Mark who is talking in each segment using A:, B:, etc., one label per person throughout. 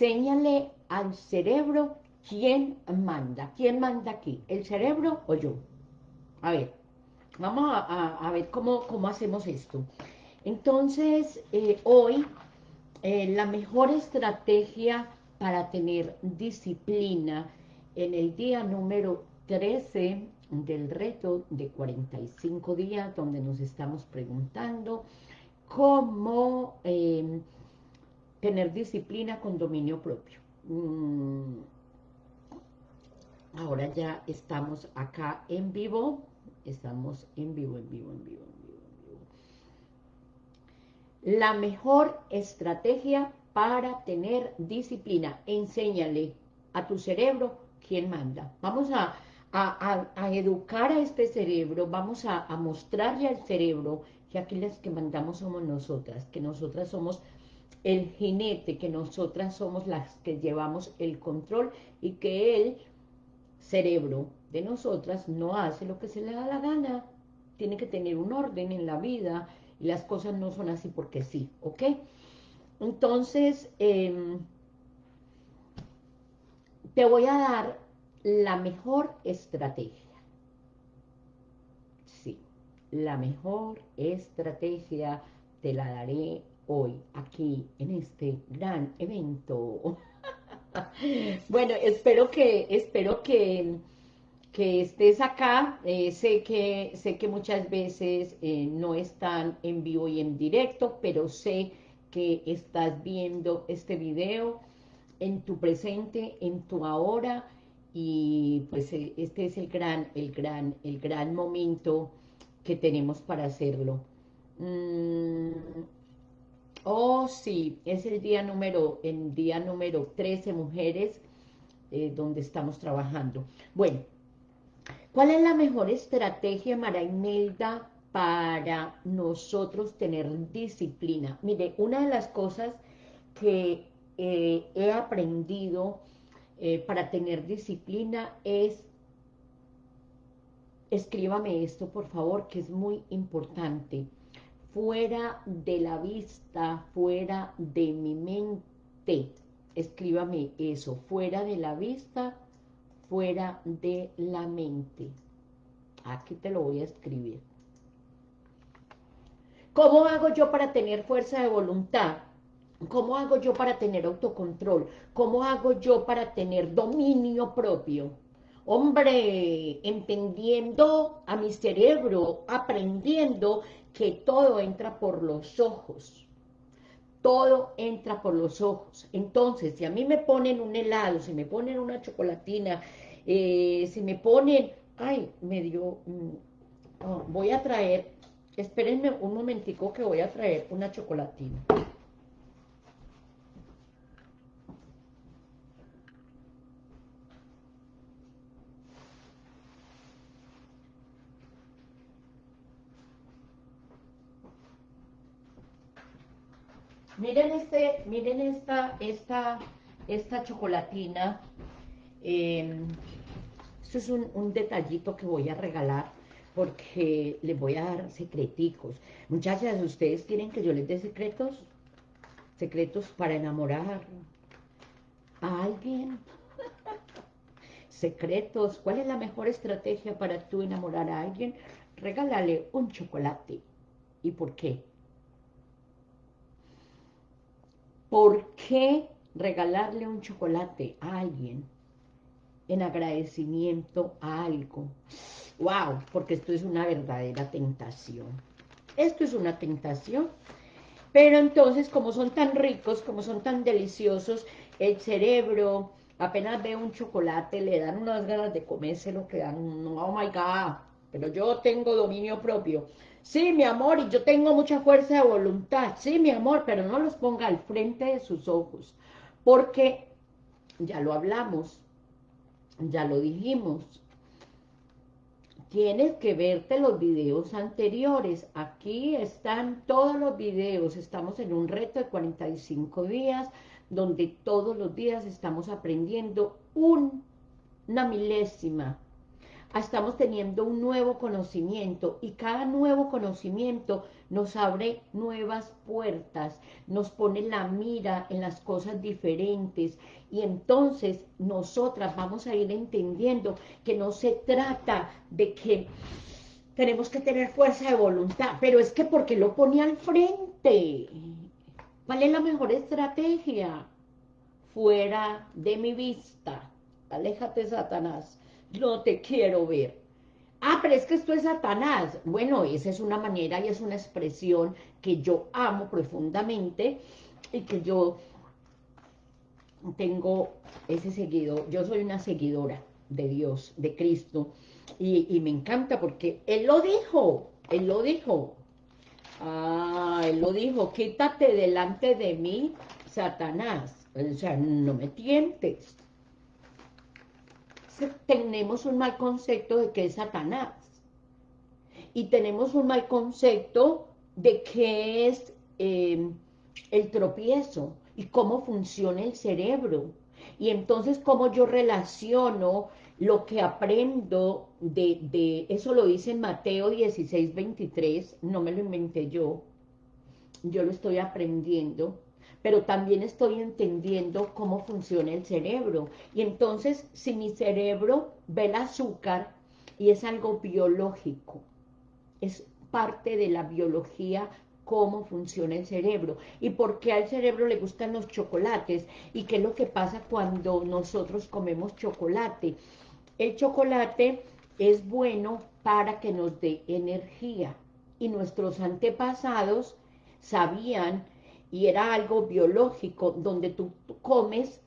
A: enséñale al cerebro quién manda. ¿Quién manda aquí? ¿El cerebro o yo? A ver, vamos a, ver cómo, cómo, hacemos esto. Entonces, eh, hoy, eh, la mejor estrategia para tener disciplina en el día número 13 del reto de 45 días, donde nos estamos preguntando cómo em, tener disciplina con dominio propio. Mm, ahora ya estamos acá en vivo, estamos en vivo, en vivo, en vivo, en vivo, en vivo. La mejor estrategia para tener disciplina, enséñale a tu cerebro quién manda. Vamos a, educar a este cerebro, vamos a, a mostrarle al cerebro que aquí las que mandamos somos nosotras, que nosotras somos el jinete, que nosotras somos las que llevamos el control y que el cerebro de nosotras no hace lo que se le da la gana. Tiene que tener un orden en la vida y las cosas no son así porque sí, ¿ok? Entonces, em, te voy a dar la mejor estrategia la mejor estrategia te la daré hoy, aquí, en este gran evento. bueno, espero que, espero que, que estés acá. Eh, sé, que, sé que muchas veces eh, no están en vivo y en directo, pero sé que estás viendo este video en tu presente, en tu ahora, y pues eh, este es el gran, el gran, el gran momento que tenemos para hacerlo. Mm, oh, sí, es el día número, el día número 13, mujeres, eh, donde estamos trabajando. Bueno, ¿cuál es la mejor estrategia, Mara Imelda, para nosotros tener disciplina? Mire, una de las cosas que eh, he aprendido eh, para tener disciplina es escríbame esto, por favor, que es muy importante. Fuera de la vista, fuera de mi mente. Escríbame eso, fuera de la vista, fuera de la mente. Aquí te lo voy a escribir. ¿Cómo hago yo para tener fuerza de voluntad? ¿Cómo hago yo para tener autocontrol? ¿Cómo hago yo para tener dominio propio? Hombre, entendiendo a mi cerebro, aprendiendo que todo entra por los ojos. Todo entra por los ojos. Entonces, si a mí me ponen un helado, si me ponen una chocolatina, eh, si me ponen, ay, me dio, mm, oh, voy a traer, espérenme un momentico que voy a traer una chocolatina. Miren miren esta, esta, esta chocolatina. Eh, esto es un, detallito que voy a regalar porque les voy a dar secreticos. Muchachas, ¿ustedes quieren que yo les dé secretos? Secretos para enamorar a alguien. secretos. ¿Cuál es la mejor estrategia para tú enamorar a alguien? Regálale un chocolate. ¿Y por qué? ¿Por qué regalarle un chocolate a alguien en agradecimiento a algo? ¡Wow! Porque esto es una verdadera tentación. Esto es una tentación. Pero entonces, como son tan ricos, como son tan deliciosos, el cerebro apenas ve un chocolate, le dan unas ganas de comérselo, que dan, oh my God, pero yo tengo dominio propio. Sí, mi amor, y yo tengo mucha fuerza de voluntad. Sí, mi amor, pero no los ponga al frente de sus ojos. Porque, ya lo hablamos, ya lo dijimos, tienes que verte los videos anteriores. Aquí están todos los videos. Estamos en un reto de 45 días, donde todos los días estamos aprendiendo una milésima estamos teniendo un nuevo conocimiento y cada nuevo conocimiento nos abre nuevas puertas, nos pone la mira en las cosas diferentes y entonces nosotras vamos a ir entendiendo que no se trata de que tenemos que tener fuerza de voluntad, pero es que porque lo pone al frente. ¿Cuál es la mejor estrategia? Fuera de mi vista. Aléjate, Satanás. No te quiero ver. Ah, pero es que esto es Satanás. Bueno, esa es una manera y es una expresión que yo amo profundamente y que yo tengo ese seguido. Yo soy una seguidora de Dios, de Cristo, y, me encanta porque Él lo dijo, Él lo dijo. Ah, Él lo dijo, quítate delante de mí, Satanás. O sea, no me tientes tenemos un mal concepto de que es Satanás. Y tenemos un mal concepto de qué es em, el tropiezo y cómo funciona el cerebro. Y entonces cómo yo relaciono lo que aprendo de, de, eso lo dice en Mateo 16, 23, no me lo inventé yo, yo lo estoy aprendiendo, pero también estoy entendiendo cómo funciona el cerebro. Y entonces, si mi cerebro ve el azúcar, y es algo biológico, es parte de la biología cómo funciona el cerebro y por qué al cerebro le gustan los chocolates y qué es lo que pasa cuando nosotros comemos chocolate. El chocolate es bueno para que nos dé energía y nuestros antepasados sabían y era algo biológico donde tú, comes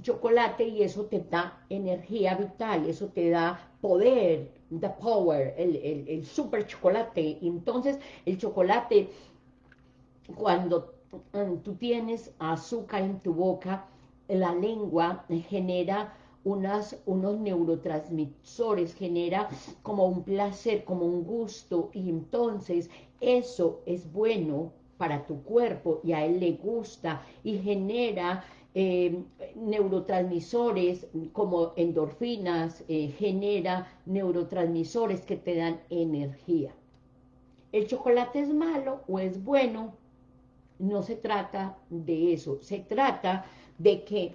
A: chocolate y eso te da energía vital, eso te da poder, the power, el, el, super chocolate. Entonces, el chocolate, cuando mm, tú tienes azúcar en tu boca, la lengua genera unas, unos neurotransmisores, genera como un placer, como un gusto, y entonces eso es bueno para tu cuerpo y a él le gusta y genera eh, neurotransmisores como endorfinas, eh, genera neurotransmisores que te dan energía. ¿El chocolate es malo o es bueno? No se trata de eso, se trata de que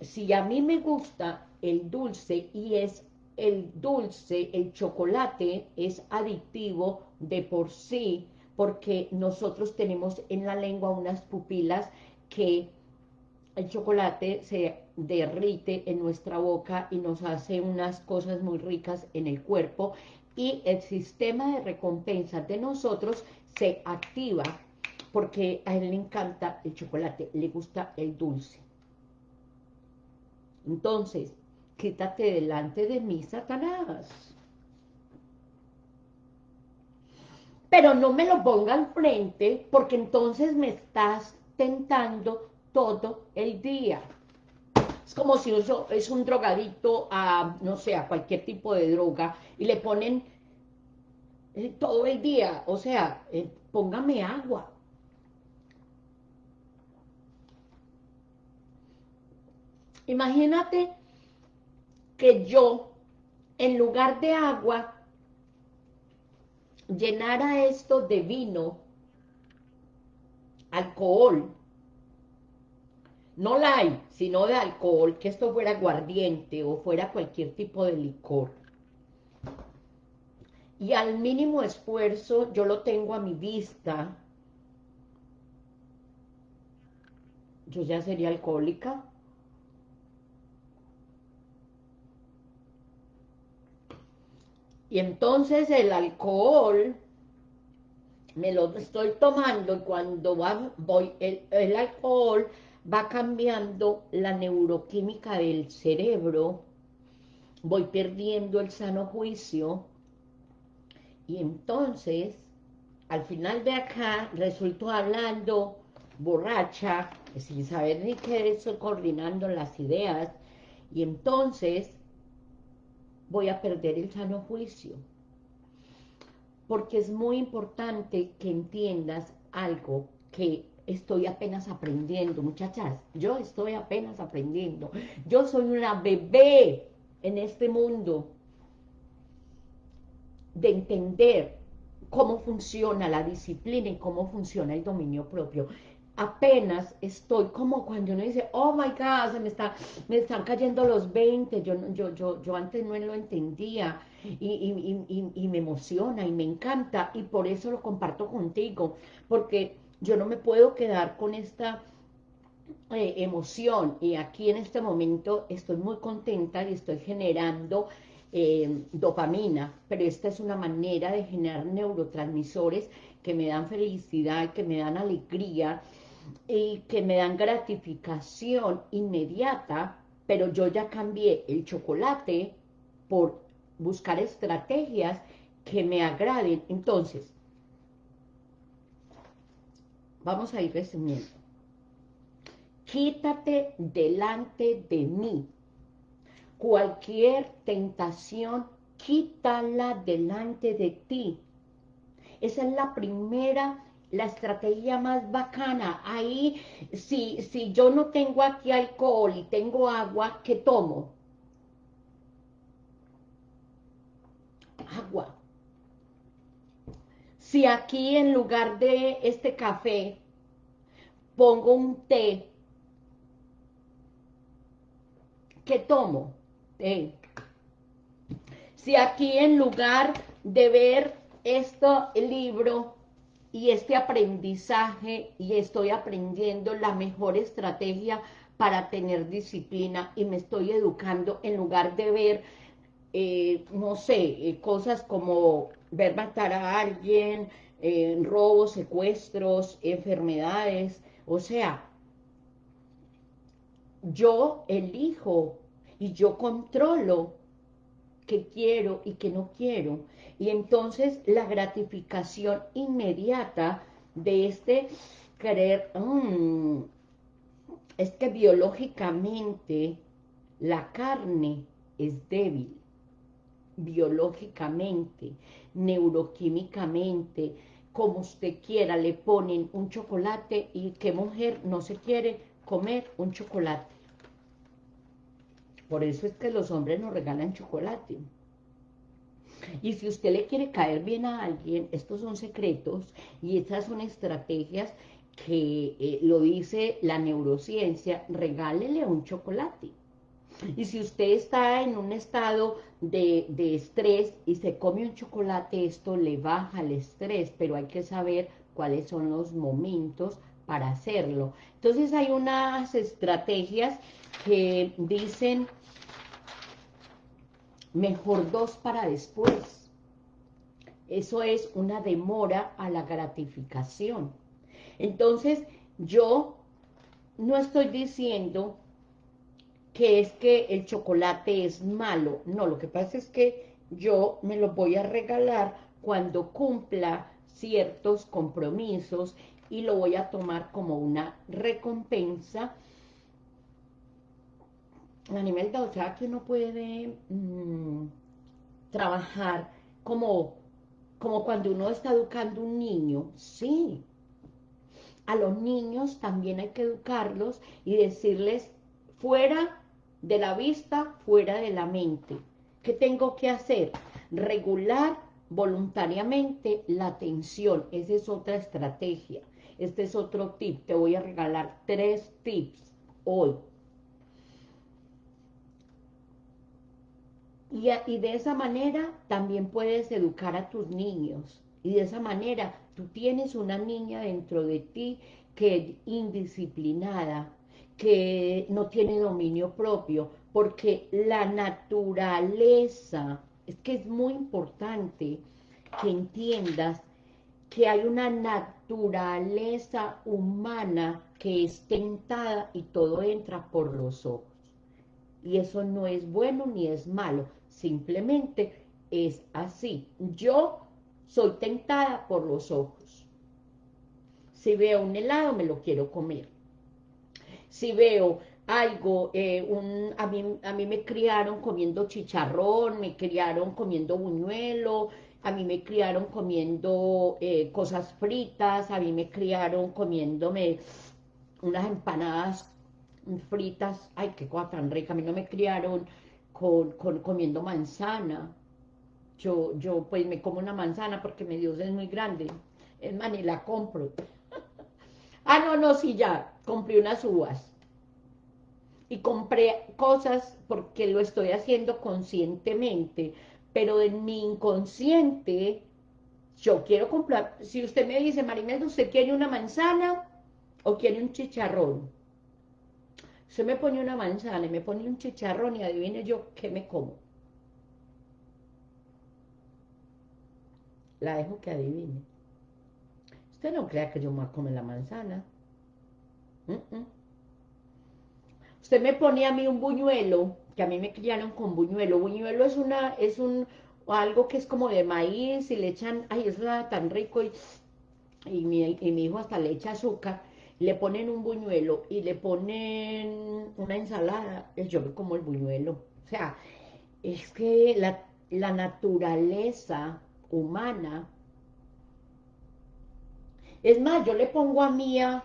A: si a mí me gusta el dulce y es el dulce, el chocolate es adictivo de por sí, porque nosotros tenemos en la lengua unas pupilas que el chocolate se derrite en nuestra boca y nos hace unas cosas muy ricas en el cuerpo y el sistema de recompensa de nosotros se activa porque a él le encanta el chocolate, le gusta el dulce. Entonces, quítate delante de mí, Satanás. Pero no me lo ponga al frente porque entonces me estás tentando todo el día. Es como si eso es un drogadito a, no sé, a cualquier tipo de droga y le ponen eh, todo el día, o sea, eh, póngame agua. Imagínate que yo, en lugar de agua, llenara esto de vino, alcohol, no hay, sino de alcohol, que esto fuera aguardiente o fuera cualquier tipo de licor. Y al mínimo esfuerzo yo lo tengo a mi vista, yo ya sería alcohólica. Y entonces el alcohol me lo estoy tomando y cuando voy, el, alcohol va cambiando la neuroquímica del cerebro, voy perdiendo el sano juicio y entonces al final de acá resulto hablando borracha, sin saber ni qué estoy coordinando las ideas y entonces voy a perder el sano juicio. Porque es muy importante que entiendas algo que estoy apenas aprendiendo, muchachas, yo estoy apenas aprendiendo. Yo soy una bebé en este mundo. de entender cómo funciona la disciplina y cómo funciona el dominio propio. Apenas estoy como cuando uno dice, oh my God, se me, está, me están cayendo los 20, yo, yo, yo, yo antes no lo entendía y, y me emociona y me encanta y por eso lo comparto contigo, porque yo no me puedo quedar con esta eh, emoción y aquí en este momento estoy muy contenta y estoy generando eh, dopamina, pero esta es una manera de generar neurotransmisores que me dan felicidad, que me dan alegría y que me dan gratificación inmediata, pero yo ya cambié el chocolate por buscar estrategias que me agraden. Entonces, vamos a ir resumiendo quítate delante de mí. Cualquier tentación, quítala delante de ti. Esa es la primera, la estrategia más bacana. Ahí, si, si yo no tengo aquí alcohol y tengo agua, ¿qué tomo? Agua. Si aquí en lugar de este café pongo un té, ¿qué tomo? Eh, si aquí en lugar de ver este libro y este aprendizaje y estoy aprendiendo la mejor estrategia para tener disciplina y me estoy educando en lugar de ver, eh, no sé, eh, cosas como ver matar a alguien, robos, secuestros, enfermedades, o sea, yo elijo y yo controlo qué quiero y qué no quiero. Y entonces la gratificación inmediata de este querer, mm, es que biológicamente la carne es débil, biológicamente, neuroquímicamente, como usted quiera, le ponen un chocolate y qué mujer no se quiere comer un chocolate. Por eso es que los hombres nos regalan chocolate. Y si usted le quiere caer bien a alguien, estos son secretos y estas son estrategias que eh, lo dice la neurociencia, regálele un chocolate. Y si usted está en un estado de, de, estrés y se come un chocolate, esto le baja el estrés, pero hay que saber cuáles son los momentos para hacerlo. Entonces hay unas estrategias que dicen mejor dos para después. Eso es una demora a la gratificación. Entonces, yo no estoy diciendo que es que el chocolate es malo. No, lo que pasa es que yo me lo voy a regalar cuando cumpla ciertos compromisos y lo voy a tomar como una recompensa a nivel de, o que uno puede mm, trabajar como, como cuando uno está educando un niño, sí. A los niños también hay que educarlos y decirles fuera de la vista, fuera de la mente. ¿Qué tengo que hacer? Regular voluntariamente la atención. Esa es otra estrategia. Este es otro tip. Te voy a regalar tres tips hoy Y, de esa manera también puedes educar a tus niños. Y de esa manera tú tienes una niña dentro de ti que es indisciplinada, que no tiene dominio propio, porque la naturaleza, es que es muy importante que entiendas que hay una naturaleza humana que es tentada y todo entra por los ojos. Y eso no es bueno ni es malo, Simplemente es así. Yo soy tentada por los ojos. Si veo un helado, me lo quiero comer. Si veo algo, eh, un, a, mí, a mí me criaron comiendo chicharrón, me criaron comiendo buñuelo, a mí me criaron comiendo eh, cosas fritas, a mí me criaron comiéndome unas empanadas fritas, ay, qué cosa tan rica, a mí no me criaron con, comiendo manzana. yo, yo pues me como una manzana porque mi Dios es muy grande, es más, la compro. ah, no, no, sí, ya, compré unas uvas. Y compré cosas porque lo estoy haciendo conscientemente, pero en mi inconsciente, yo quiero comprar, si usted me dice, Marimelda, ¿usted quiere una manzana o quiere un chicharrón? Usted me pone una manzana y me pone un chicharrón y adivine yo qué me como. La dejo que adivine. Usted no crea que yo me voy a la manzana. Usted me pone a mí un buñuelo, que a mí me criaron con buñuelo. Buñuelo es una, es un, algo que es como de maíz y le echan, ay, eso es tan rico y, y, mi, y mi hijo hasta le echa azúcar le ponen un buñuelo y le ponen una ensalada, yo me como el buñuelo. O sea, es que la, naturaleza humana, es más, yo le pongo a Mía,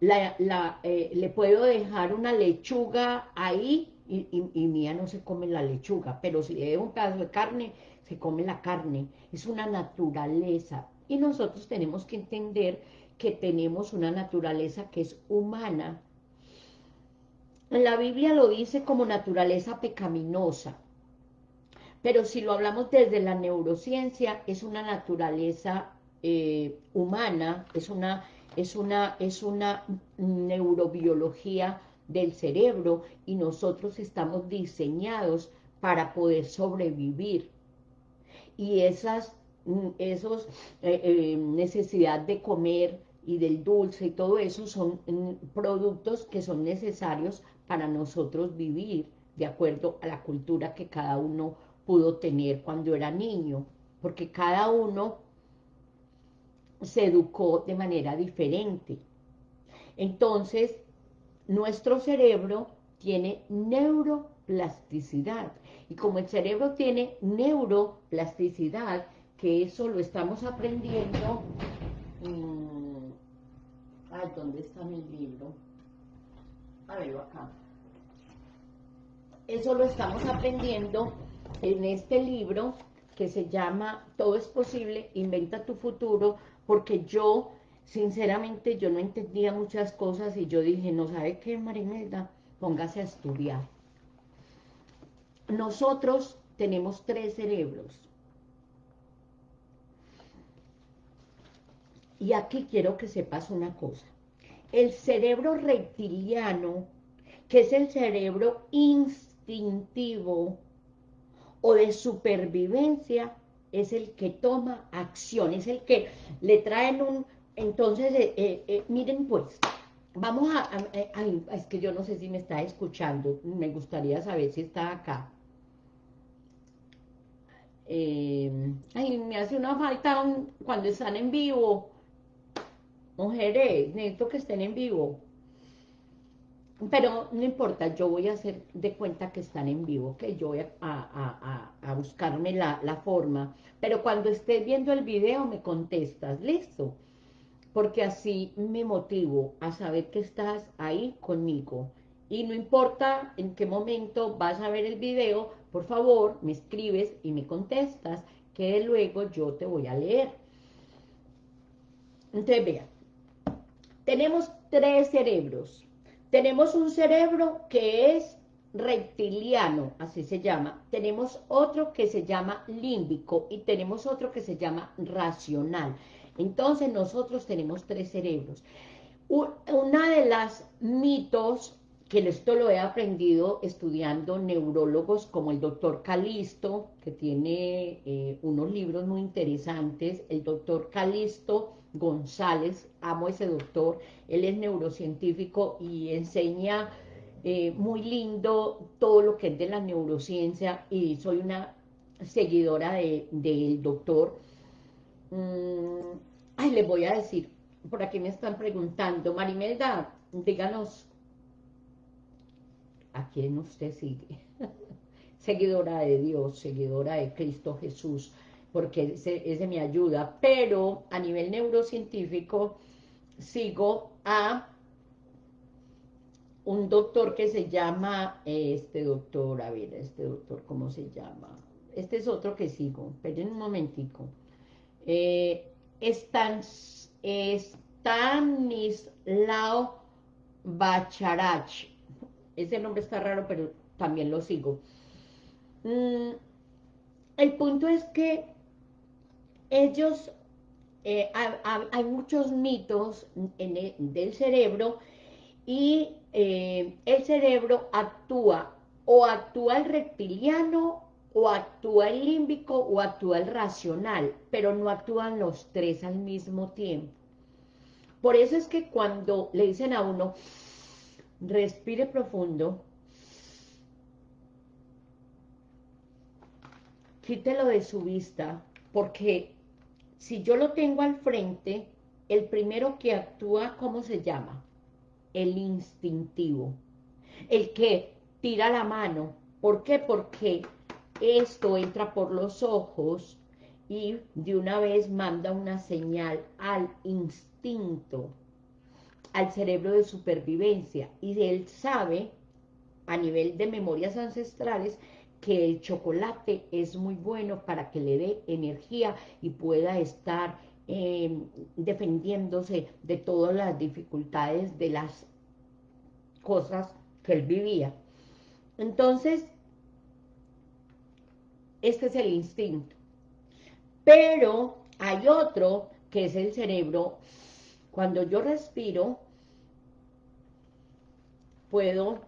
A: la, eh, le puedo dejar una lechuga ahí y, y, Mía no se come la lechuga, pero si le dejo un pedazo de carne, se come la carne. Es una naturaleza. Y nosotros tenemos que entender que tenemos una naturaleza que es humana. La Biblia lo dice como naturaleza pecaminosa, pero si lo hablamos desde la neurociencia, es una naturaleza eh, humana, es una, es, una, es una neurobiología del cerebro y nosotros estamos diseñados para poder sobrevivir. Y esas esos eh, eh, necesidad de comer, y del dulce y todo eso son mm, productos que son necesarios para nosotros vivir de acuerdo a la cultura que cada uno pudo tener cuando era niño, porque cada uno se educó de manera diferente. Entonces, nuestro cerebro tiene neuroplasticidad, y como el cerebro tiene neuroplasticidad, que eso lo estamos aprendiendo... Mm, Ay, ¿dónde está mi libro? A verlo acá. Eso lo estamos aprendiendo en este libro que se llama Todo es posible, inventa tu futuro, porque yo, sinceramente, yo no entendía muchas cosas y yo dije, no sabe qué, Marimelda, póngase a estudiar. Nosotros tenemos tres cerebros. Y aquí quiero que sepas una cosa. El cerebro reptiliano, que es el cerebro instintivo o de supervivencia, es el que toma acción, es el que le traen un... Entonces, eh, eh, eh, miren pues, vamos a, Es que yo no sé si me está escuchando, me gustaría saber si está acá. ay, me hace una falta cuando están en vivo, mujeres, necesito que estén en vivo. Pero no importa, yo voy a hacer de cuenta que están en vivo, que yo voy a, buscarme la, la, forma. Pero cuando estés viendo el video me contestas, ¿listo? Porque así me motivo a saber que estás ahí conmigo. Y no importa en qué momento vas a ver el video, por favor, me escribes y me contestas, que luego yo te voy a leer. Entonces, vean, tenemos tres cerebros. Tenemos un cerebro que es reptiliano, así se llama. Tenemos otro que se llama límbico y tenemos otro que se llama racional. Entonces nosotros tenemos tres cerebros. Una de las mitos, que esto lo he aprendido estudiando neurólogos como el doctor Calisto, que tiene eh, unos libros muy interesantes, el doctor Calisto González, amo ese doctor, él es neurocientífico y enseña eh, muy lindo todo lo que es de la neurociencia y soy una seguidora del doctor. Mm, ay, les voy a decir, por aquí me están preguntando, Marimelda, díganos, ¿a quién usted sigue? seguidora de Dios, seguidora de Cristo Jesús, porque ese, me ayuda, pero a nivel neurocientífico sigo a un doctor que se llama, este doctor, a ver, este doctor, ¿cómo se llama? este es otro que sigo, esperen un momentico. Eh, Stanislao Bacharach. Ese nombre está raro, pero también lo sigo. Mm, el punto es que ellos, eh, hay, muchos mitos en del cerebro y eh, el cerebro actúa o actúa el reptiliano o actúa el límbico o actúa el racional, pero no actúan los tres al mismo tiempo. Por eso es que cuando le dicen a uno, respire profundo, quítelo de su vista, porque si yo lo tengo al frente, el primero que actúa, ¿cómo se llama? El instintivo. El que tira la mano. ¿Por qué? Porque esto entra por los ojos y de una vez manda una señal al instinto, al cerebro de supervivencia. Y él sabe, a nivel de memorias ancestrales, que el chocolate es muy bueno para que le dé energía y pueda estar em, defendiéndose de todas las dificultades de las cosas que él vivía. Entonces, este es el instinto. Pero hay otro que es el cerebro. Cuando yo respiro, puedo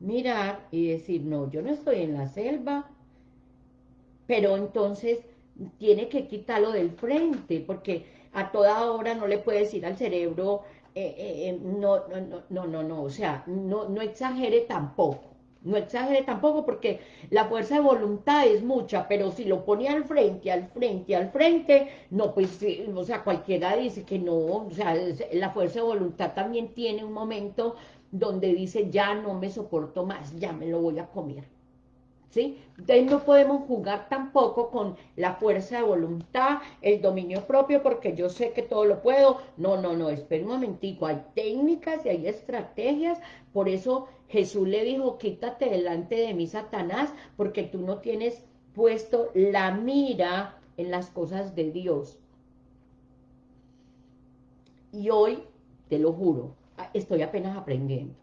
A: mirar y decir, no, yo no estoy en la selva, pero entonces tiene que quitarlo del frente, porque a toda hora no le puede decir al cerebro, eh, eh, eh, no, no, no, no, no, no, o sea, no, no exagere tampoco. No exagere tampoco porque la fuerza de voluntad es mucha, pero si lo pone al frente, al frente, al frente, no, pues, o sea, cualquiera dice que no, o sea, la fuerza de voluntad también tiene un momento donde dice, ya no me soporto más, ya me lo voy a comer. ¿Sí? Entonces no podemos jugar tampoco con la fuerza de voluntad, el dominio propio, porque yo sé que todo lo puedo. No, no, no, espera un momentico, hay técnicas y hay estrategias, por eso Jesús le dijo, quítate delante de mí, Satanás, porque tú no tienes puesto la mira en las cosas de Dios. Y hoy, te lo juro, estoy apenas aprendiendo.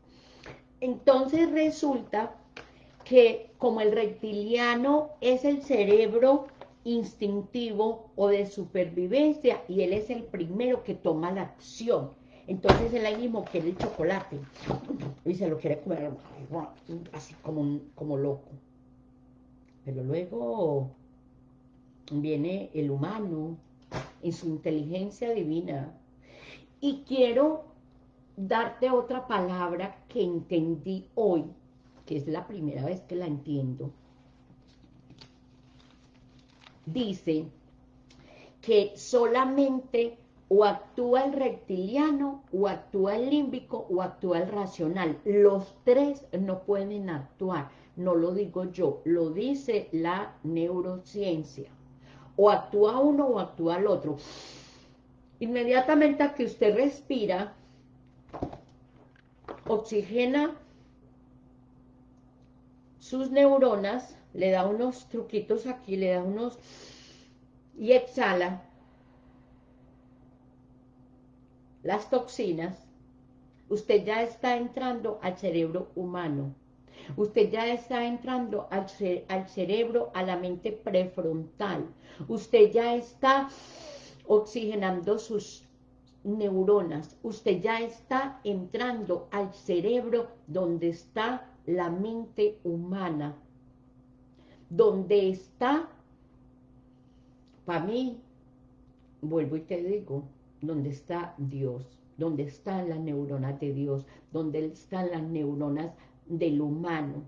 A: Entonces resulta que como el reptiliano es el cerebro instintivo o de supervivencia y él es el primero que toma la acción. Entonces él ahí mismo quiere el chocolate y se lo quiere comer así como, como loco. Pero luego viene el humano en su inteligencia divina. Y quiero darte otra palabra que entendí hoy es la primera vez que la entiendo, dice que solamente o actúa el reptiliano, o actúa el límbico, o actúa el racional. Los tres no pueden actuar, no lo digo yo, lo dice la neurociencia. O actúa uno o actúa el otro. Inmediatamente a que usted respira, oxigena sus neuronas, le da unos truquitos aquí, le da unos... y exhala las toxinas, usted ya está entrando al cerebro humano. Usted ya está entrando al, al, cerebro, a la mente prefrontal. Usted ya está oxigenando sus neuronas. Usted ya está entrando al cerebro donde está la mente humana, donde está, para mí, vuelvo y te digo, donde está Dios, donde están las neuronas de Dios, donde están las neuronas del humano.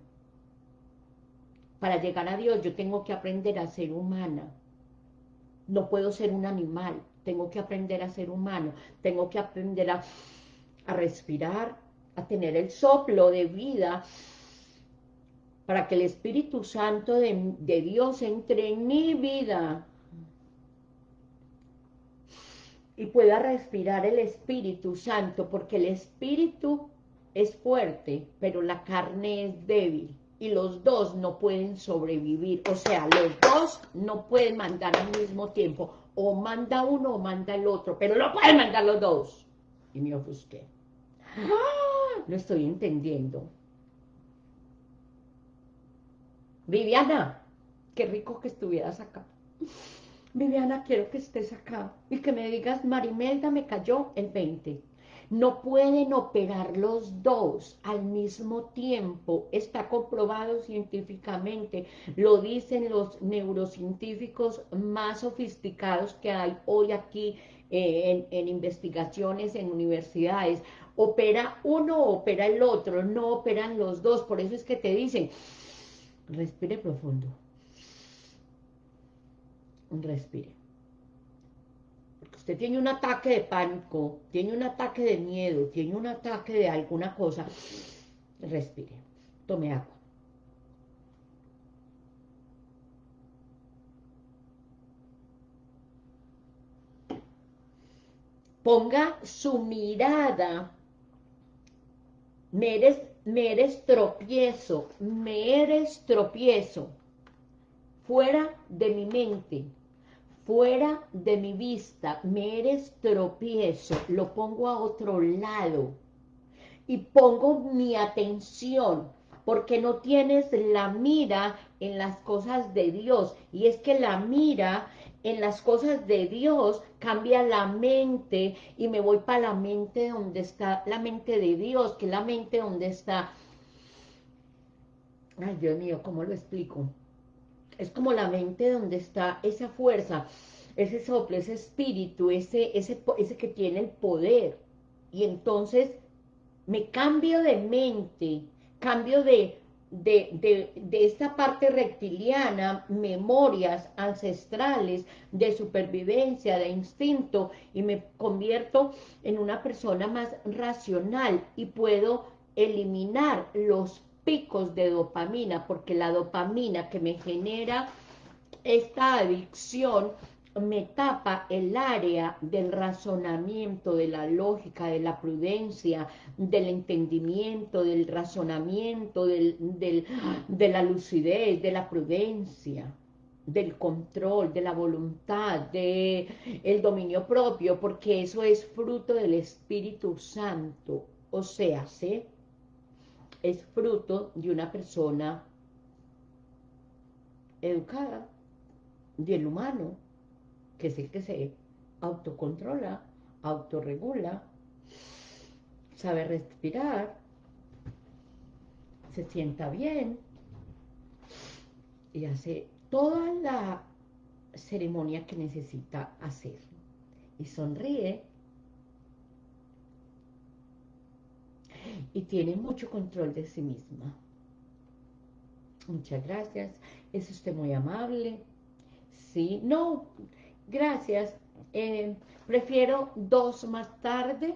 A: Para llegar a Dios yo tengo que aprender a ser humana. No puedo ser un animal, tengo que aprender a ser humano, tengo que aprender a, a respirar, a tener el soplo de vida, para que el Espíritu Santo de, Dios entre en mi vida y pueda respirar el Espíritu Santo, porque el Espíritu es fuerte, pero la carne es débil y los dos no pueden sobrevivir. O sea, los dos no pueden mandar al mismo tiempo. O manda uno o manda el otro, pero no pueden mandar los dos. Y me ofusqué. ¡Ah! Lo estoy entendiendo. Viviana, qué rico que estuvieras acá. Viviana, quiero que estés acá y que me digas, Marimelda me cayó el 20. No pueden operar los dos al mismo tiempo, está comprobado científicamente, lo dicen los neurocientíficos más sofisticados que hay hoy aquí eh, en, investigaciones en universidades. Opera uno, opera el otro, no operan los dos, por eso es que te dicen, respire profundo, respire. Usted tiene un ataque de pánico, tiene un ataque de miedo, tiene un ataque de alguna cosa, respire, tome agua. Ponga su mirada, me eres, me eres tropiezo, me eres tropiezo, fuera de mi mente, fuera de mi vista, me eres tropiezo, lo pongo a otro lado y pongo mi atención porque no tienes la mira en las cosas de Dios. Y es que la mira en las cosas de Dios cambia la mente y me voy para la mente donde está la mente de Dios, que es la mente donde está ay Dios mío, ¿cómo lo explico? es como la mente donde está esa fuerza, ese soplo, ese espíritu, ese, ese, ese que tiene el poder. Y entonces me cambio de mente, cambio de, de, de, esta parte reptiliana, memorias ancestrales de supervivencia, de instinto, y me convierto en una persona más racional y puedo eliminar los picos de dopamina, porque la dopamina que me genera esta adicción me tapa el área del razonamiento, de la lógica, de la prudencia, del entendimiento, del razonamiento, del, de la lucidez, de la prudencia, del control, de la voluntad, de el dominio propio, porque eso es fruto del Espíritu Santo, o sea, es fruto de una persona educada, del humano, que es el que se autocontrola, autorregula, sabe respirar, se sienta bien y hace toda la ceremonia que necesita hacer. Y sonríe y tiene mucho control de sí misma. Muchas gracias. Es usted muy amable. Sí, no, gracias. Eh, prefiero dos más tarde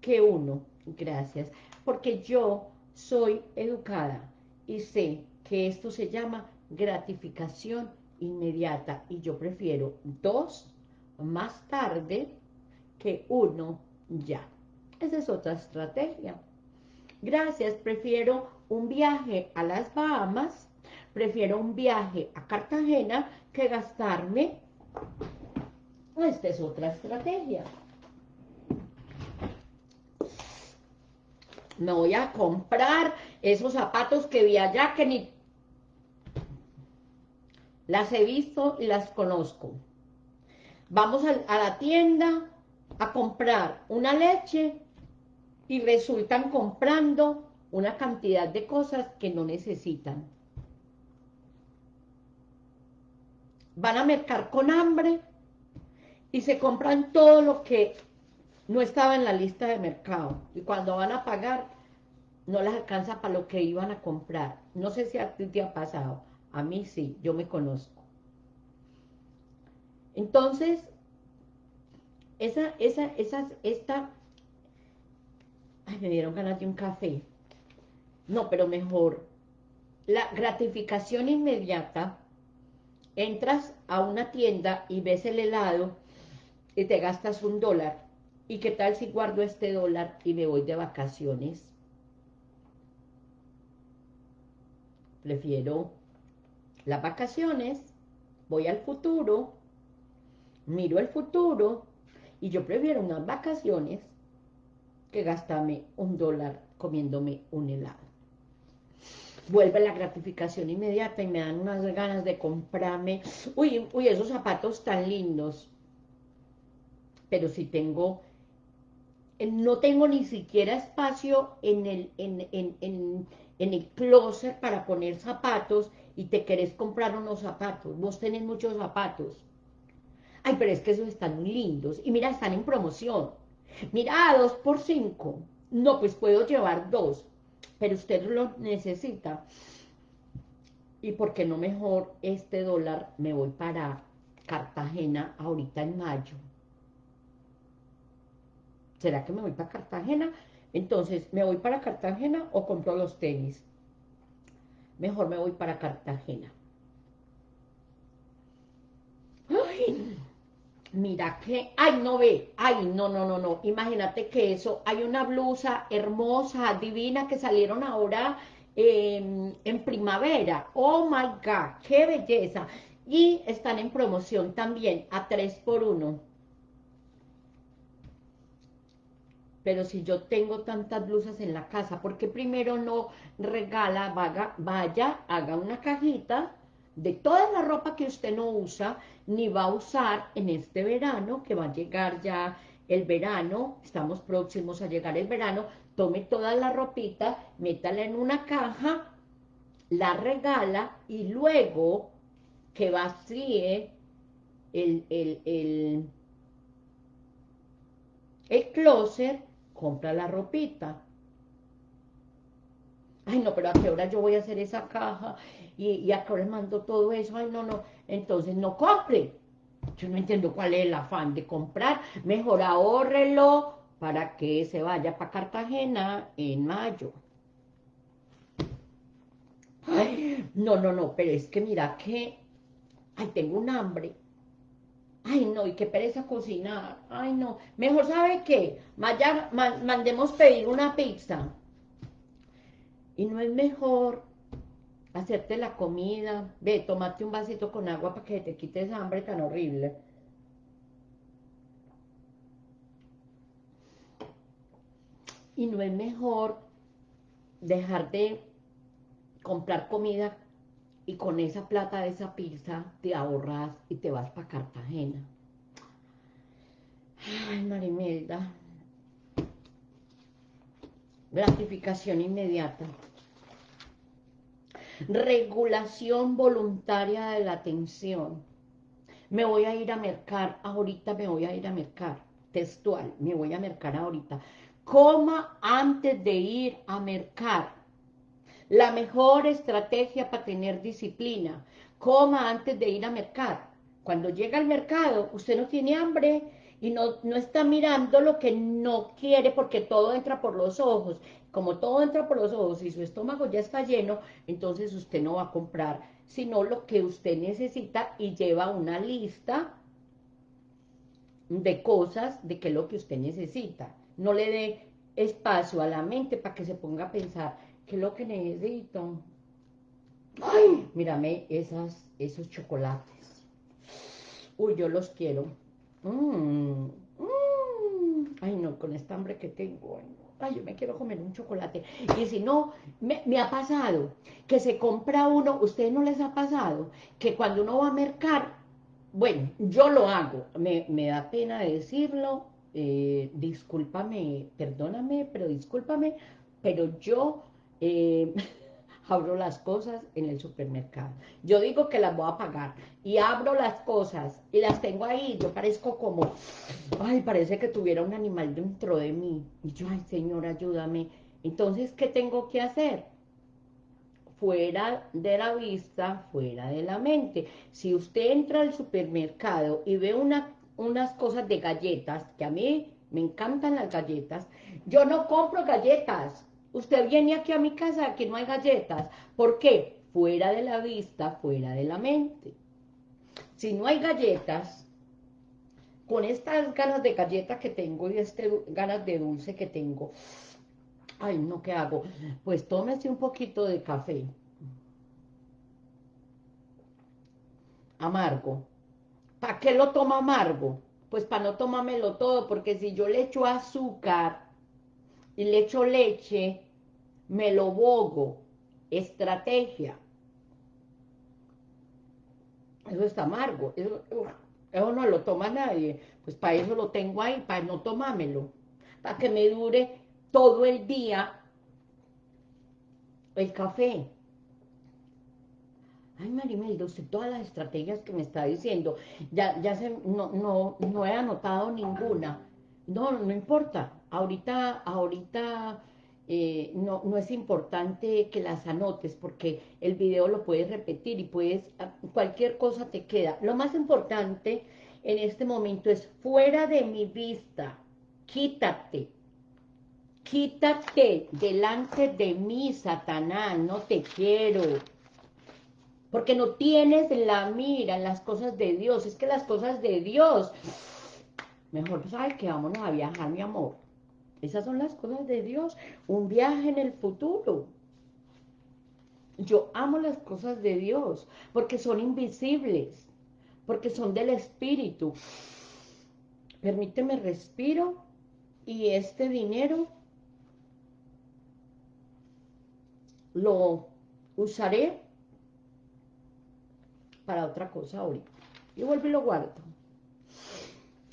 A: que uno. Gracias. Porque yo soy educada y sé que esto se llama gratificación inmediata y yo prefiero dos más tarde que uno ya. Esa es otra estrategia. Gracias, prefiero un viaje a las Bahamas, prefiero un viaje a Cartagena que gastarme. Esta es otra estrategia. Me voy a comprar esos zapatos que vi allá que ni las he visto y las conozco. Vamos a, a la tienda a comprar una leche y resultan comprando una cantidad de cosas que no necesitan. Van a mercar con hambre y se compran todo lo que no estaba en la lista de mercado. Y cuando van a pagar, no les alcanza para lo que iban a comprar. No sé si a ti te ha pasado. A mí sí, yo me conozco. Entonces, esa, esa, esa, esta Ay, me dieron ganas de un café. No, pero mejor. La gratificación inmediata, entras a una tienda y ves el helado y te gastas un dólar ¿Y qué tal si guardo este dólar y me voy de vacaciones? Prefiero las vacaciones, voy al futuro, miro el futuro, y yo prefiero unas vacaciones que gastarme un dólar comiéndome un helado. Vuelve la gratificación inmediata y me dan unas ganas de comprarme, uy, uy, esos zapatos tan lindos. Pero si tengo, eh, no tengo ni siquiera espacio en el, en, en, en, en el closet para poner zapatos y te querés comprar unos zapatos. Vos tenés muchos zapatos. Ay, pero es que esos están lindos. Y mira, están en promoción. Mira, dos por cinco. No, pues puedo llevar dos. Pero usted lo necesita. ¿Y por qué no mejor este dólar me voy para Cartagena ahorita en mayo? ¿Será que me voy para Cartagena? Entonces, ¿me voy para Cartagena o compro los tenis? Mejor me voy para Cartagena. Ay, mira que, ay, no ve, ay, no, no, no, no, imagínate que eso, hay una blusa hermosa, divina, que salieron ahora em, en primavera, oh my God, qué belleza, y están en promoción también, a 3 por 1 pero si yo tengo tantas blusas en la casa, ¿por qué primero no regala, vaya, vaya haga una cajita de toda la ropa que usted no usa, ni va a usar en este verano, que va a llegar ya el verano, estamos próximos a llegar el verano, tome toda la ropita, métala en una caja, la regala y luego que vacíe el, el, el, el closet, compra la ropita. Ay, no, pero ¿a qué hora yo voy a hacer esa caja? y, a qué hora mando todo eso, ay, no, no, entonces no compre. Yo no entiendo cuál es el afán de comprar, mejor ahórrelo para que se vaya para Cartagena en mayo. Ay, no, no, no, pero es que mira que, ay, tengo un hambre. Ay, no, y qué pereza cocinar. Ay, no. Mejor, ¿sabe qué? mandemos pedir una pizza. Y no es mejor hacerte la comida, ve, tomate un vasito con agua para que te quites hambre tan horrible. Y no es mejor dejar de comprar comida y con esa plata de esa pizza te ahorras y te vas para Cartagena. Ay, Marimelda. Gratificación inmediata regulación voluntaria de la atención. Me voy a ir a mercar, ahorita me voy a ir a mercar, textual, me voy a mercar ahorita. Coma antes de ir a mercar. La mejor estrategia para tener disciplina. Coma antes de ir a mercar. Cuando llega al mercado, usted no tiene hambre, y no, no, está mirando lo que no quiere porque todo entra por los ojos como todo entra por los ojos y su estómago ya está lleno, entonces usted no va a comprar, sino lo que usted necesita y lleva una lista de cosas, de qué es lo que usted necesita. No le dé espacio a la mente para que se ponga a pensar, ¿qué es lo que necesito? Ay, mírame esas, esos chocolates. Uy, yo los quiero. Mm, mm. Ay, no, con esta hambre que tengo ay, yo me quiero comer un chocolate. Y si no, me, ha pasado que se compra uno, ¿ustedes no les ha pasado? Que cuando uno va a mercar, bueno, yo lo hago, me, da pena decirlo, eh, discúlpame, perdóname, pero discúlpame, pero yo... Eh, abro las cosas en el supermercado. Yo digo que las voy a pagar y abro las cosas y las tengo ahí. Yo parezco como, ay, parece que tuviera un animal dentro de mí. Y yo, ay, Señor, ayúdame. Entonces, ¿qué tengo que hacer? Fuera de la vista, fuera de la mente. Si usted entra al supermercado y ve una, unas cosas de galletas, que a mí me encantan las galletas, yo no compro galletas, Usted viene aquí a mi casa, que no hay galletas. ¿Por qué? Fuera de la vista, fuera de la mente. Si no hay galletas, con estas ganas de galleta que tengo y este ganas de dulce que tengo, ay, no, ¿qué hago? Pues tómese un poquito de café. Amargo. ¿Para qué lo toma amargo? Pues para no tomármelo todo, porque si yo le echo azúcar y le echo leche, me lo bogo. Estrategia. Eso está amargo. Eso, no lo toma nadie. Pues para eso lo tengo ahí, para no tomármelo. Para que me dure todo el día el café. Ay, Marimeldo, usted todas las estrategias que me está diciendo, ya, ya se, no, no, no he anotado ninguna. No, no importa. Ahorita, ahorita eh, no, no es importante que las anotes porque el video lo puedes repetir y puedes, ah, cualquier cosa te queda. Lo más importante en este momento es fuera de mi vista, quítate, quítate delante de mí, Satanás, no te quiero porque no tienes la mira en las cosas de Dios, es que las cosas de Dios, mejor sabes que vámonos a viajar, mi amor, esas son las cosas de Dios, un viaje en el futuro, yo amo las cosas de Dios, porque son invisibles, porque son del Espíritu, permíteme respiro, y este dinero lo usaré para otra cosa ahorita. Y vuelvo y lo guardo.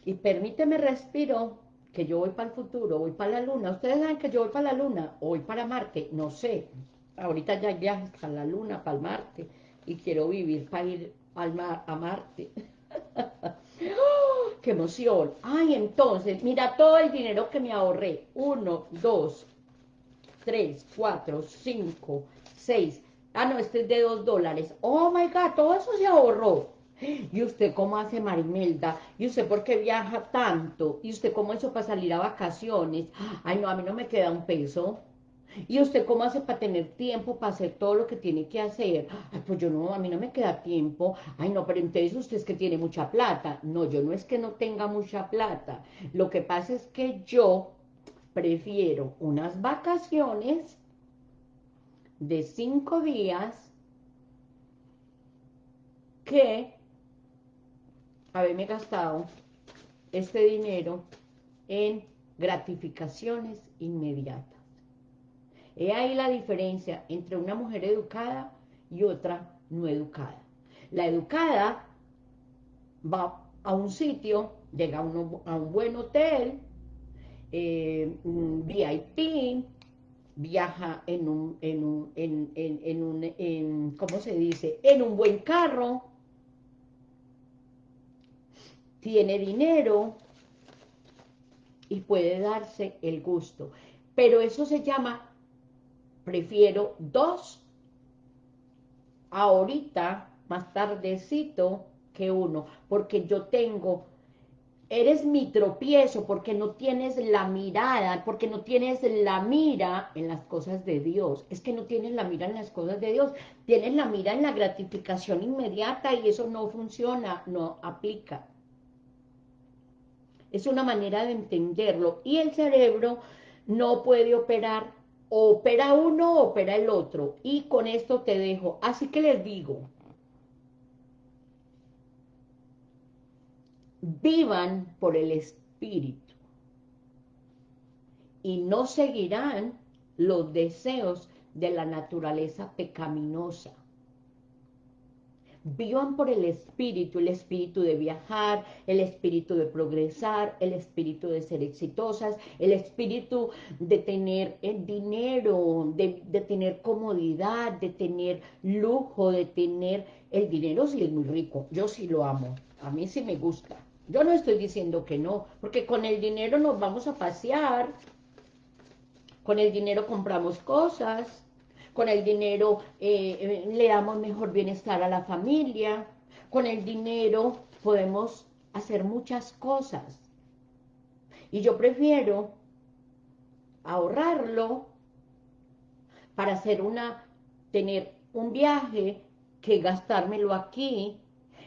A: Y permíteme respiro, que yo voy para el futuro, voy para la luna. Ustedes saben que yo voy para la luna, o voy para Marte, no sé. Ahorita ya hay viajes para la luna, para el Marte, y quiero vivir para ir al mar, a Marte. ¡Qué emoción! Ay, entonces, mira todo el dinero que me ahorré. Uno, dos, tres, cuatro, cinco, seis, Ah, no, este es de dos dólares. Oh, my God, todo eso se ahorró. ¿Y usted cómo hace Marimelda? ¿Y usted por qué viaja tanto? ¿Y usted cómo hizo para salir a vacaciones? Ay, no, a mí no me queda un peso. ¿Y usted cómo hace para tener tiempo para hacer todo lo que tiene que hacer? Ay, pues yo no, a mí no me queda tiempo. Ay, no, pero entonces usted es que tiene mucha plata. No, yo no es que no tenga mucha plata. Lo que pasa es que yo prefiero unas vacaciones de cinco días que haberme gastado este dinero en gratificaciones inmediatas. He ahí la diferencia entre una mujer educada y otra no educada. La educada va a un sitio, llega a un, buen hotel, eh, VIP, viaja en un, en un, en, en, un, en, ¿cómo se dice? En un buen carro, tiene dinero y puede darse el gusto. Pero eso se llama, prefiero dos ahorita, más tardecito que uno, porque yo tengo eres mi tropiezo porque no tienes la mirada, porque no tienes la mira en las cosas de Dios. Es que no tienes la mira en las cosas de Dios, tienes la mira en la gratificación inmediata y eso no funciona, no aplica. Es una manera de entenderlo y el cerebro no puede operar, opera uno, opera el otro. Y con esto te dejo. Así que les digo, vivan por el Espíritu y no seguirán los deseos de la naturaleza pecaminosa. Vivan por el espíritu, el espíritu de viajar, el espíritu de progresar, el espíritu de ser exitosas, el espíritu de tener el dinero, de, de tener comodidad, de tener lujo, de tener el dinero si es muy rico. Yo sí lo amo, a mí sí me gusta. Yo no estoy diciendo que no, porque con el dinero nos vamos a pasear, con el dinero compramos cosas, con el dinero eh, eh, le damos mejor bienestar a la familia, con el dinero podemos hacer muchas cosas. Y yo prefiero ahorrarlo para hacer una, tener un viaje que gastármelo aquí.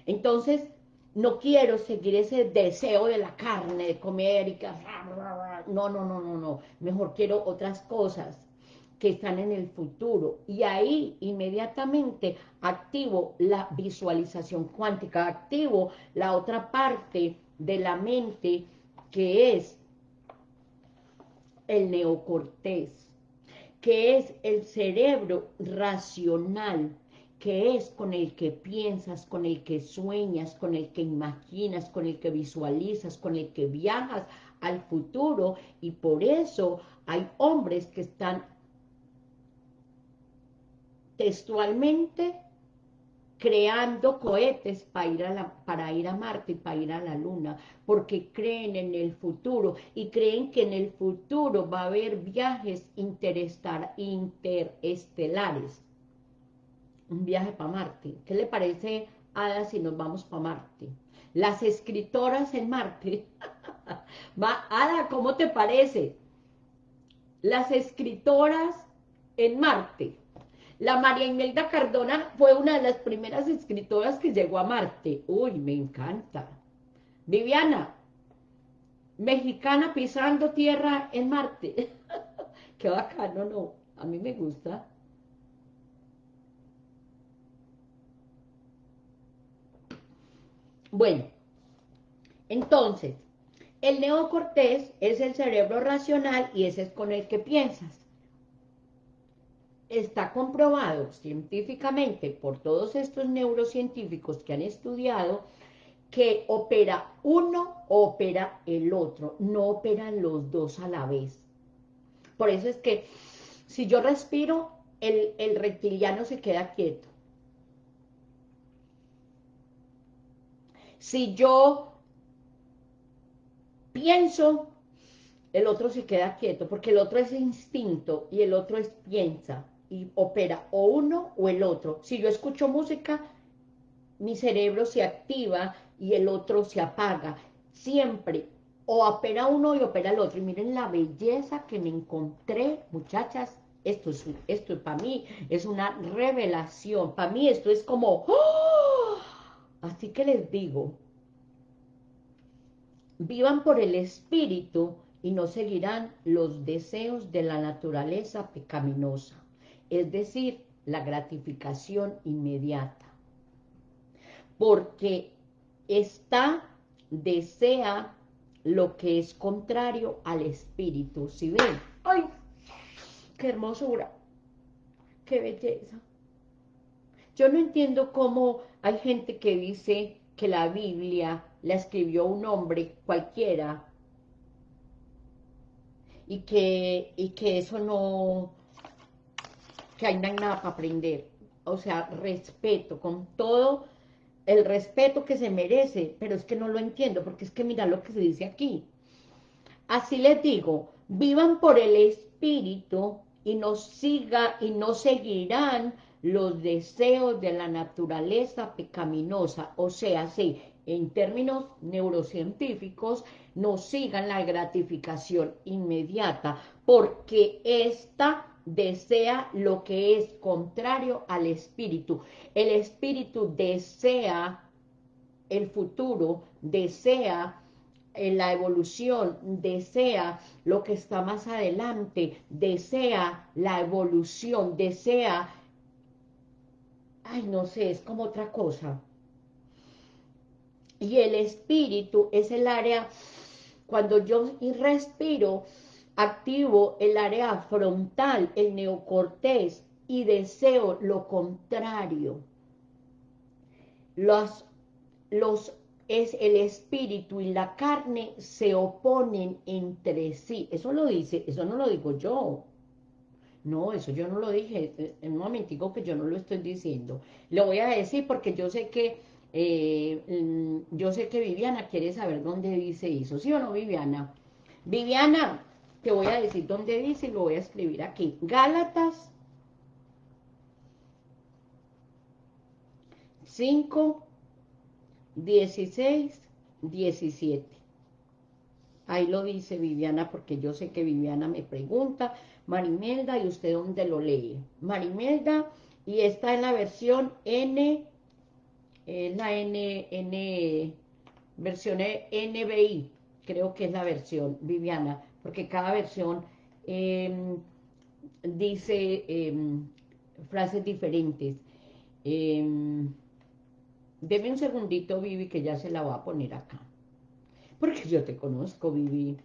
A: Entonces, no quiero seguir ese deseo de la carne, de comer y que... No, no, no, no, no. Mejor quiero otras cosas que están en el futuro. Y ahí inmediatamente activo la visualización cuántica, activo la otra parte de la mente que es el neocortés, que es el cerebro racional, que es con el que piensas, con el que sueñas, con el que imaginas, con el que visualizas, con el que viajas al futuro y por eso hay hombres que están textualmente creando cohetes para ir, a para ir a Marte y para ir a la Luna, porque creen en el futuro y creen que en el futuro va a haber viajes interestelares un viaje para Marte. ¿Qué le parece, Ada, si nos vamos para Marte? Las escritoras en Marte. Va, Ada, ¿cómo te parece? Las escritoras en Marte. La María Imelda Cardona fue una de las primeras escritoras que llegó a Marte. Uy, me encanta. Viviana, mexicana pisando tierra en Marte. Qué bacano, ¿no? A mí me gusta. Bueno, entonces, el neocortés es el cerebro racional y ese es con el que piensas. Está comprobado científicamente por todos estos neurocientíficos que han estudiado que opera uno opera el otro, no operan los dos a la vez. Por eso es que si yo respiro, el, el reptiliano se queda quieto. Si yo pienso, el otro se queda quieto, porque el otro es instinto y el otro es piensa y opera o uno o el otro. Si yo escucho música, mi cerebro se activa y el otro se apaga. Siempre o opera uno y opera el otro. Y miren la belleza que me encontré, muchachas. Esto es, esto para mí es una revelación. Para mí esto es como... ¡oh! Así que les digo, vivan por el Espíritu y no seguirán los deseos de la naturaleza pecaminosa, es decir, la gratificación inmediata. Porque está, desea lo que es contrario al Espíritu. ¿Sí ven? ¡Ay! ¡Qué hermosura! ¡Qué belleza! Yo no entiendo cómo hay gente que dice que la Biblia la escribió un hombre cualquiera y que, y que eso no, que hay nada para aprender. O sea, respeto, con todo el respeto que se merece, pero es que no lo entiendo, porque es que mira lo que se dice aquí. Así les digo, vivan por el Espíritu y no siga y no seguirán los deseos de la naturaleza pecaminosa, o sea, sí, en términos neurocientíficos, no sigan la gratificación inmediata, porque esta desea lo que es contrario al espíritu. El espíritu desea el futuro, desea eh, la evolución, desea lo que está más adelante, desea la evolución, desea ay, no sé, es como otra cosa. Y el espíritu es el área, cuando yo respiro, activo el área frontal, el neocortés, y deseo lo contrario. Los, los, es el espíritu y la carne se oponen entre sí. Eso lo dice, eso no lo digo yo. No, eso yo no lo dije, en un momentico que yo no lo estoy diciendo. Lo voy a decir porque yo sé que, eh, mm, yo sé que Viviana quiere saber dónde dice eso, ¿sí o no, Viviana? Viviana, te voy a decir dónde dice y lo voy a escribir aquí. Gálatas 5, 16, 17. Ahí lo dice Viviana porque yo sé que Viviana me pregunta Marimelda, ¿y usted dónde lo lee? Marimelda, y está en la versión N, en la N, N, versión NBI, creo que es la versión, Viviana, porque cada versión em, dice em, frases diferentes. Em, deme un segundito, Vivi, que ya se la voy a poner acá. Porque yo te conozco, Vivi.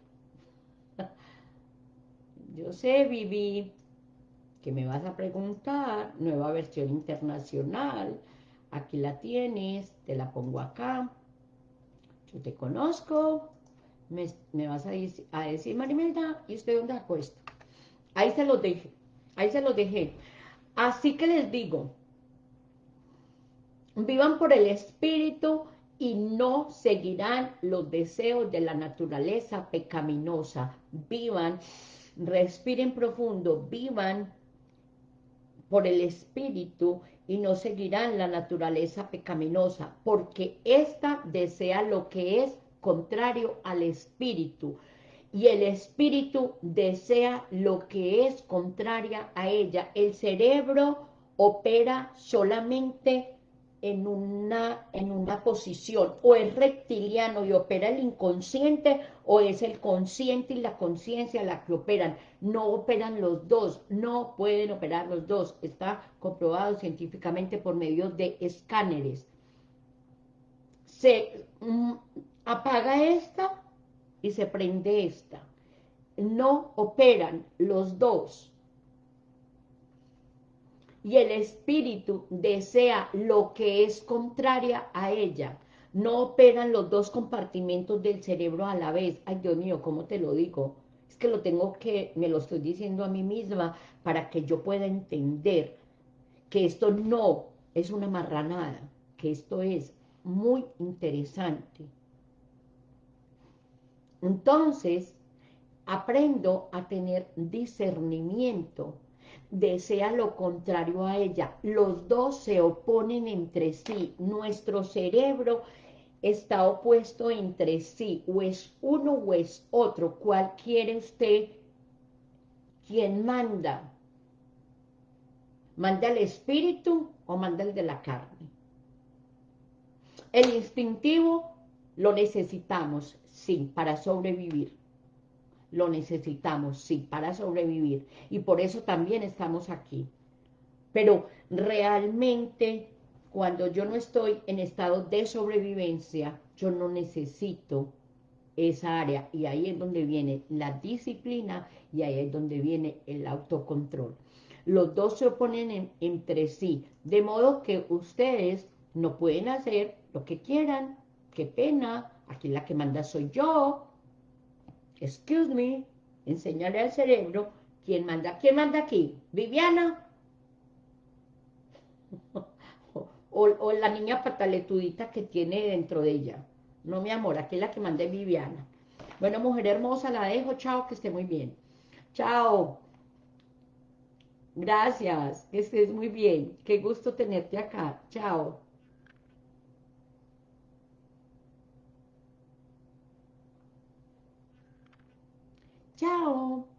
A: Yo sé, Vivi, que me vas a preguntar, nueva versión internacional, aquí la tienes, te la pongo acá, yo te conozco, me, vas a, decir, Marimelda, ¿y usted dónde acuesta? Ahí se los dejé, ahí se los dejé. Así que les digo, vivan por el Espíritu y no seguirán los deseos de la naturaleza pecaminosa. Vivan, respiren profundo, vivan por el Espíritu y no seguirán la naturaleza pecaminosa, porque ésta desea lo que es contrario al Espíritu, y el Espíritu desea lo que es contraria a ella. El cerebro opera solamente en una, en una posición, o es reptiliano y opera el inconsciente, o es el consciente y la conciencia la que operan. No operan los dos, no pueden operar los dos. Está comprobado científicamente por medio de escáneres. Se mm, apaga esta y se prende esta. No operan los dos y el espíritu desea lo que es contraria a ella. No operan los dos compartimentos del cerebro a la vez. Ay, Dios mío, ¿cómo te lo digo? Es que lo tengo que, me lo estoy diciendo a mí misma para que yo pueda entender que esto no es una marranada, que esto es muy interesante. Entonces, aprendo a tener discernimiento desea lo contrario a ella. Los dos se oponen entre sí. Nuestro cerebro está opuesto entre sí. O es uno o es otro. ¿Cuál quiere usted? ¿Quién manda? ¿Manda el espíritu o manda el de la carne? El instintivo lo necesitamos, sí, para sobrevivir lo necesitamos, sí, para sobrevivir. Y por eso también estamos aquí. Pero realmente, cuando yo no estoy en estado de sobrevivencia, yo no necesito esa área. Y ahí es donde viene la disciplina y ahí es donde viene el autocontrol. Los dos se oponen entre sí, de modo que ustedes no pueden hacer lo que quieran. Qué pena, aquí la que manda soy yo, excuse me, enseñarle al cerebro quién manda. ¿Quién manda aquí? ¿Viviana? o, la niña pataletudita que tiene dentro de ella. No, mi amor, aquí es la que manda Viviana. Bueno, mujer hermosa, la dejo. Chao, que esté muy bien. Chao. Gracias, que estés muy bien. Qué gusto tenerte acá. Chao. Chao.